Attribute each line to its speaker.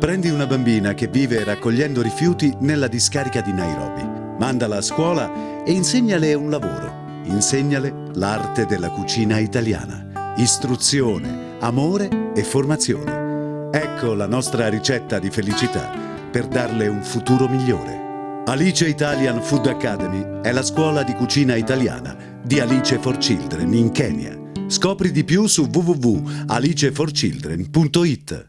Speaker 1: Prendi una bambina che vive raccogliendo rifiuti nella discarica di Nairobi. Mandala a scuola e insegnale un lavoro. Insegnale l'arte della cucina italiana. Istruzione, amore e formazione. Ecco la nostra ricetta di felicità per darle un futuro migliore. Alice Italian Food Academy è la scuola di cucina italiana di Alice for Children in Kenya. Scopri di più su www.aliceforchildren.it